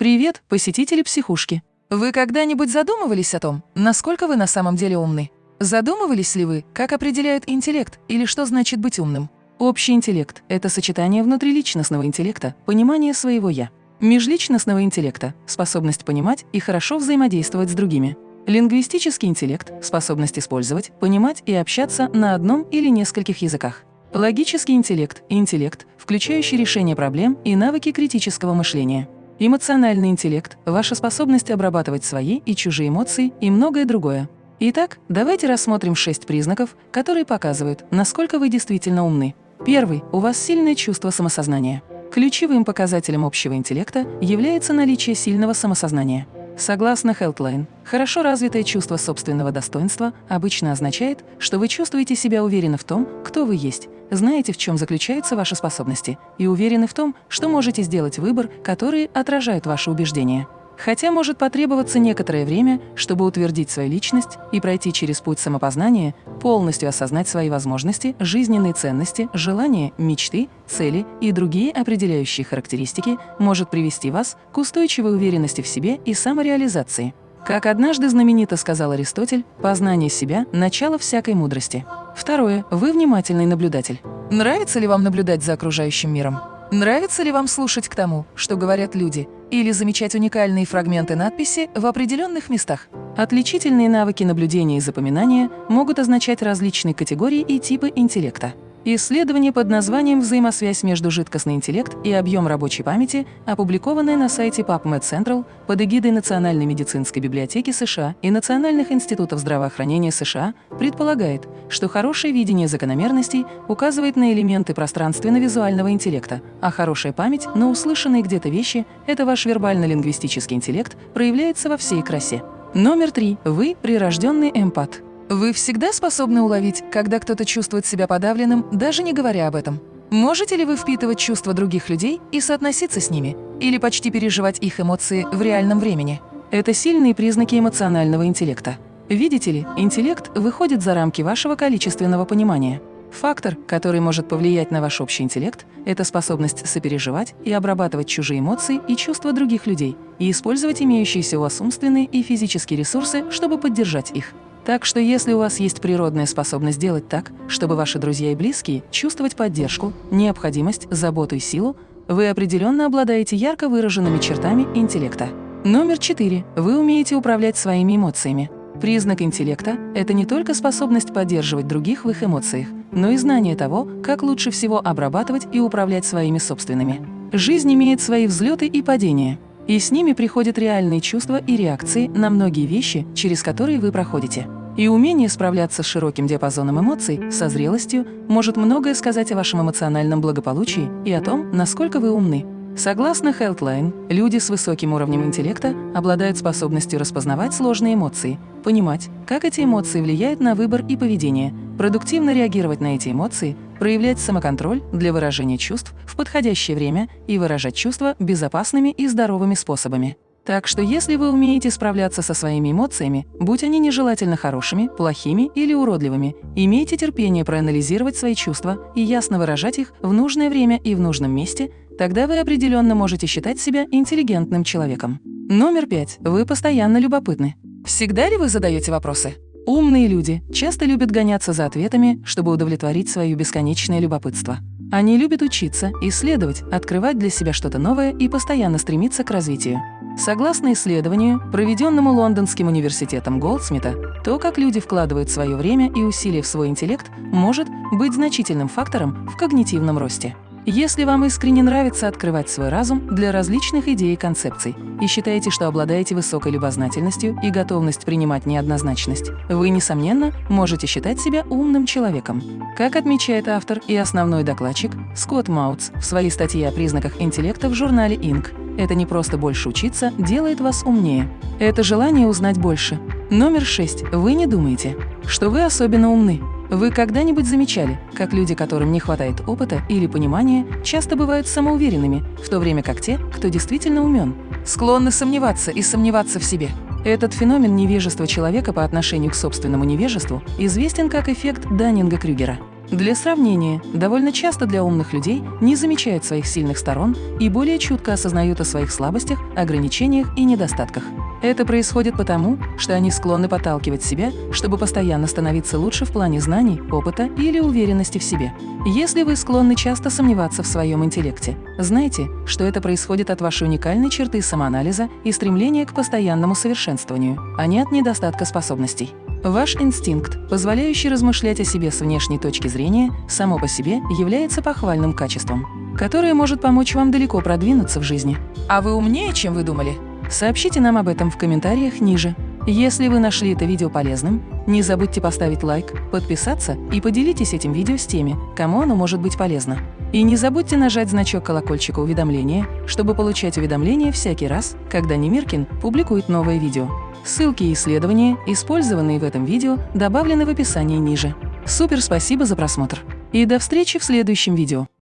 Привет, посетители психушки! Вы когда-нибудь задумывались о том, насколько вы на самом деле умны? Задумывались ли вы, как определяют интеллект или что значит быть умным? Общий интеллект – это сочетание внутриличностного интеллекта, понимания своего «я». Межличностного интеллекта – способность понимать и хорошо взаимодействовать с другими. Лингвистический интеллект – способность использовать, понимать и общаться на одном или нескольких языках. Логический интеллект – интеллект, включающий решение проблем и навыки критического мышления. Эмоциональный интеллект – ваша способность обрабатывать свои и чужие эмоции и многое другое. Итак, давайте рассмотрим шесть признаков, которые показывают, насколько вы действительно умны. Первый – у вас сильное чувство самосознания. Ключевым показателем общего интеллекта является наличие сильного самосознания. Согласно Healthline, хорошо развитое чувство собственного достоинства обычно означает, что вы чувствуете себя уверенно в том, кто вы есть, знаете, в чем заключаются ваши способности, и уверены в том, что можете сделать выбор, который отражает ваши убеждения. Хотя может потребоваться некоторое время, чтобы утвердить свою личность и пройти через путь самопознания, полностью осознать свои возможности, жизненные ценности, желания, мечты, цели и другие определяющие характеристики может привести вас к устойчивой уверенности в себе и самореализации. Как однажды знаменито сказал Аристотель, познание себя – начало всякой мудрости. Второе. Вы внимательный наблюдатель. Нравится ли вам наблюдать за окружающим миром? Нравится ли вам слушать к тому, что говорят люди, или замечать уникальные фрагменты надписи в определенных местах? Отличительные навыки наблюдения и запоминания могут означать различные категории и типы интеллекта. Исследование под названием «Взаимосвязь между жидкостный интеллект и объем рабочей памяти», опубликованное на сайте PubMed Central под эгидой Национальной медицинской библиотеки США и Национальных институтов здравоохранения США, предполагает, что хорошее видение закономерностей указывает на элементы пространственно-визуального интеллекта, а хорошая память на услышанные где-то вещи – это ваш вербально-лингвистический интеллект проявляется во всей красе. Номер три. Вы – прирожденный эмпат. Вы всегда способны уловить, когда кто-то чувствует себя подавленным, даже не говоря об этом? Можете ли вы впитывать чувства других людей и соотноситься с ними? Или почти переживать их эмоции в реальном времени? Это сильные признаки эмоционального интеллекта. Видите ли, интеллект выходит за рамки вашего количественного понимания. Фактор, который может повлиять на ваш общий интеллект, это способность сопереживать и обрабатывать чужие эмоции и чувства других людей и использовать имеющиеся у вас умственные и физические ресурсы, чтобы поддержать их. Так что если у вас есть природная способность делать так, чтобы ваши друзья и близкие чувствовать поддержку, необходимость, заботу и силу, вы определенно обладаете ярко выраженными чертами интеллекта. Номер четыре. Вы умеете управлять своими эмоциями. Признак интеллекта – это не только способность поддерживать других в их эмоциях, но и знание того, как лучше всего обрабатывать и управлять своими собственными. Жизнь имеет свои взлеты и падения – и с ними приходят реальные чувства и реакции на многие вещи, через которые вы проходите. И умение справляться с широким диапазоном эмоций, со зрелостью, может многое сказать о вашем эмоциональном благополучии и о том, насколько вы умны. Согласно Healthline, люди с высоким уровнем интеллекта обладают способностью распознавать сложные эмоции, понимать, как эти эмоции влияют на выбор и поведение, продуктивно реагировать на эти эмоции, проявлять самоконтроль для выражения чувств в подходящее время и выражать чувства безопасными и здоровыми способами. Так что если вы умеете справляться со своими эмоциями, будь они нежелательно хорошими, плохими или уродливыми, имейте терпение проанализировать свои чувства и ясно выражать их в нужное время и в нужном месте, тогда вы определенно можете считать себя интеллигентным человеком. Номер пять. Вы постоянно любопытны. Всегда ли вы задаете вопросы? Умные люди часто любят гоняться за ответами, чтобы удовлетворить свое бесконечное любопытство. Они любят учиться, исследовать, открывать для себя что-то новое и постоянно стремиться к развитию. Согласно исследованию, проведенному Лондонским университетом Голдсмита, то, как люди вкладывают свое время и усилия в свой интеллект, может быть значительным фактором в когнитивном росте. Если вам искренне нравится открывать свой разум для различных идей и концепций и считаете, что обладаете высокой любознательностью и готовность принимать неоднозначность, вы, несомненно, можете считать себя умным человеком. Как отмечает автор и основной докладчик Скотт Маутс в своей статье о признаках интеллекта в журнале Inc., это не просто больше учиться делает вас умнее. Это желание узнать больше. Номер шесть. Вы не думаете, что вы особенно умны. Вы когда-нибудь замечали, как люди, которым не хватает опыта или понимания, часто бывают самоуверенными, в то время как те, кто действительно умен, склонны сомневаться и сомневаться в себе? Этот феномен невежества человека по отношению к собственному невежеству известен как эффект Даннинга-Крюгера. Для сравнения, довольно часто для умных людей не замечают своих сильных сторон и более чутко осознают о своих слабостях, ограничениях и недостатках. Это происходит потому, что они склонны подталкивать себя, чтобы постоянно становиться лучше в плане знаний, опыта или уверенности в себе. Если вы склонны часто сомневаться в своем интеллекте, знайте, что это происходит от вашей уникальной черты самоанализа и стремления к постоянному совершенствованию, а не от недостатка способностей. Ваш инстинкт, позволяющий размышлять о себе с внешней точки зрения, само по себе является похвальным качеством, которое может помочь вам далеко продвинуться в жизни. А вы умнее, чем вы думали? Сообщите нам об этом в комментариях ниже. Если вы нашли это видео полезным, не забудьте поставить лайк, подписаться и поделитесь этим видео с теми, кому оно может быть полезно. И не забудьте нажать значок колокольчика уведомления, чтобы получать уведомления всякий раз, когда Немиркин публикует новое видео. Ссылки и исследования, использованные в этом видео, добавлены в описании ниже. Супер спасибо за просмотр! И до встречи в следующем видео!